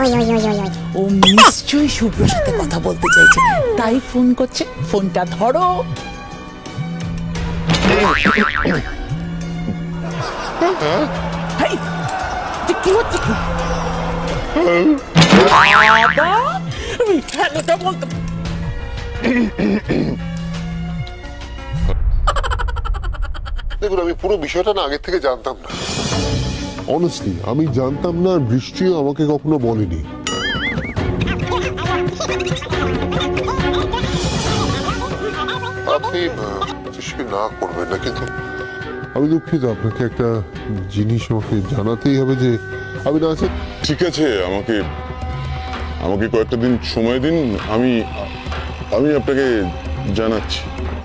ওই ওই ও নিশ্চয়ই শুভ্রর সাথে কথা বলতে চাইছে। তাই ফোন করছে। ফোনটা ধরো। কি হচ্ছে? কি বলতে দেখুন, আমি পুরো বিষয়টা না আগের থেকে জানতাম না। অনেস্টলি আমি জানতাম না বৃষ্টিও আমাকে কখনো বলেনি। না করবেন না, কিন্তু আমি দুঃখিত, আপনাকে একটা জিনিস আমাকে জানাতেই হবে যে আমি না আছে। ঠিক আছে, আমাকে আমাকে কয়েকটা দিন সময় দিন, আমি আমি আপনাকে জানাচ্ছি।